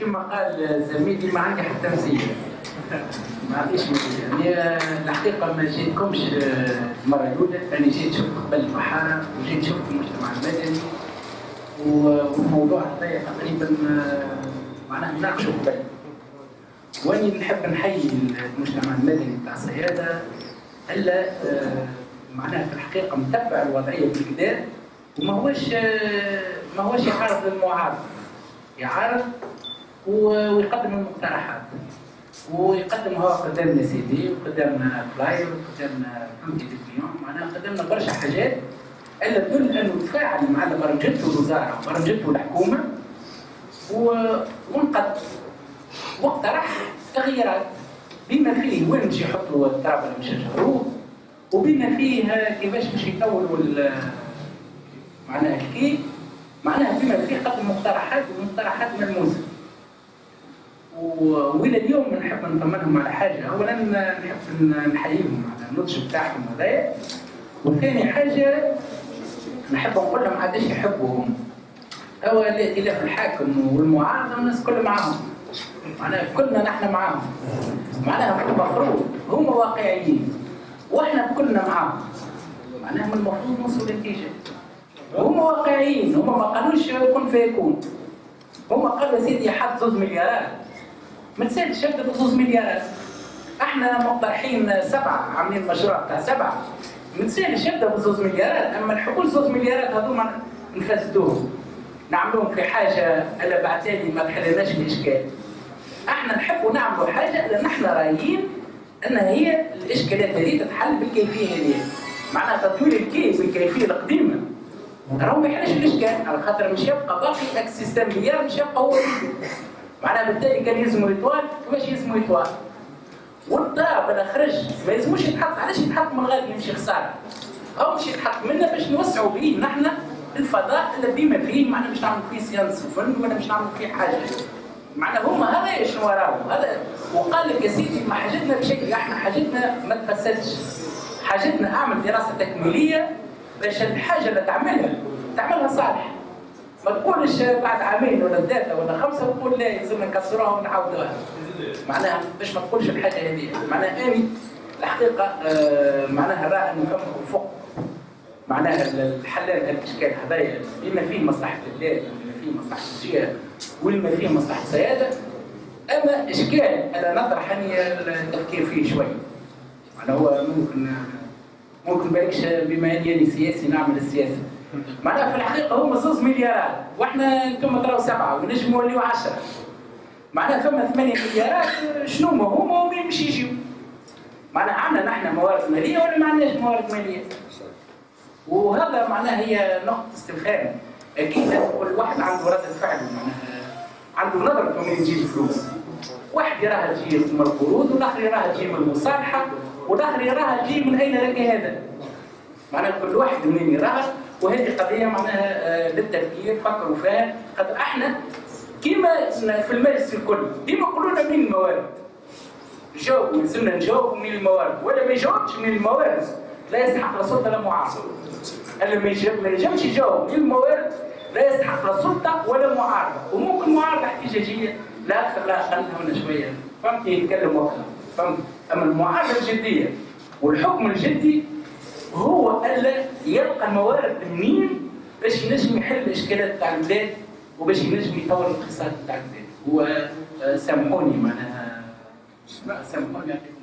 كما قال زميلي ما عندي حتى مسيه ما عنديش مسيه يعني الحقيقة ما جيتكمش المرة الأولى. أنا جيت شفت قبل البحارة وجيت شفت المجتمع المدني والموضوع هذايا تقريبا معناه نناقشوا قبل. وأني نحب نحيي المجتمع المدني بتاع الصياده إلا معناها في الحقيقة متبع الوضعية بالكدا وما هوش ما هوش يعارض المعارض. يعارض ويقدم المقترحات. ويقدم هو قدامنا سي دي وقدامنا flyer وقدامنا بلوتي ديكليون معناها قدامنا برشا حاجات إلا تدل أنه تفاعل مع برمجته الوزاره وبرمجته الحكومة ونقد واقترح تغييرات. بما فيه وين باش يحطوا التراب اللي مش يشجروه وبما فيه كيفاش باش يطوروا معناها الكي. معناها بما فيه قدم مقترحات ومقترحات ملموسة. وإلى اليوم نحب نطمنهم على حاجة اولا نحب نحييهم على النضج بتاعهم هذايا. وثاني حاجة نحب نقول لهم عادش يحبوهم؟ هو الائتلاف الحاكم والمعارضة الناس كل معاهم. معناها كلنا نحن معاهم. معناها المفروض هم واقعيين وإحنا كلنا معاهم. معناها من المفروض نوصل لنتيجه هم واقعيين هم ما قالوش كن فيكون. هم قالوا سيدي حط زوز مليارات. ما تسالش ابدا بزوز مليارات. إحنا مقترحين سبعة عاملين مشروع بتاع سبعة. ما تسالش ابدا بزوز مليارات اما الحقول زوز مليارات هذوما نفسدوهم. نعملوهم في حاجة ألا بعتالي ما تحلناش الاشكال إحنا نحبوا نعملوا حاجة لأن إحنا رايين أن هي الإشكالات هذه تتحل بالكيفية هذه. معناها تطوير الكيف بالكيفيه القديمة. راهو ما يحلش الإشكال على خاطر مش يبقى باقي إكس سيستم مليار مش يبقى هو. معناها بالتالي كان يلزموا يطوال كيفاش يلزموا يطوال والطاب أنا خرج ما يلزموش يتحط علاش يتحط من غادي يمشي خسارة؟ أو مش يتحط منا باش نوسعوا به نحن الفضاء اللي بما فيه معناها مش نعمل فيه سيانس وفن ولا مش نعمل فيه حاجة. معناها هما هذا شنو راهم؟ هذا وقال لك يا سيدي ما حاجتنا بشكل إحنا حاجتنا ما تفسدش حاجتنا أعمل دراسة تكميلية باش الحاجة اللي تعملها تعملها صالح. ما تقولش بعد عامين ولا ثلاثة ولا خمسة تقول لا يلزمنا نكسروها ونعاودوها معناها باش ما تقولش الحاجة هذه. معناها اني الحقيقة آه معناها راه نفهمكم فوق معناها الحلال الاشكال هذايا بما فيه مصلحة البلاد بما فيه مصلحة الجهه وما فيه مصلحة السيادة أما اشكال أنا نطرح اني التفكير فيه شوي. معناها هو ممكن ممكن بالكش بما اني سياسي نعمل السياسة. معناها في الحقيقة هم زوز مليارات وإحنا أنتم تراو سبعة ونجموا نوليو 10 معناها ثم 8 مليارات شنو ما هما ومين مش يجيو. معناها عندنا نحن موارد مالية ولا ما عندناش موارد مالية؟ وهذا معناها هي نقطة استفهام. أكيد كل واحد عنده رده فعل معناها عنده نظرته من يجيب فلوس. واحد يراها تجي من القروض والآخر يراها تجي من المصالحة والآخر يراها تجي من أين لك هذا؟ معناها كل واحد منين يراها؟ وهذه قضية معناها للتفكير فكروا فيها خاطر إحنا كيما في المجلس الكل ديما يقولوا لنا من الموارد؟ جاوبوا لازمنا نجاوبوا من الموارد. ولا ما يجاوبش من الموارد لا يستحق لا سلطة لا معارضه اللي ما يجاوبش يجاوب من الموارد لا يستحق لا سلطة ولا معارضة. وممكن معارضة احتجاجية لا أكثر لا أقل من شوية. فهمت يتكلم وقتها. فهمت؟ أما المعارضة الجدية والحكم الجدي هو الا يلقى الموارد منين؟ باش ينجم يحل الإشكالات تاع البلاد وباش ينجم يطور الاقتصاد تاع البلاد. هو سامحوني معناها سامحوني. يعطيكم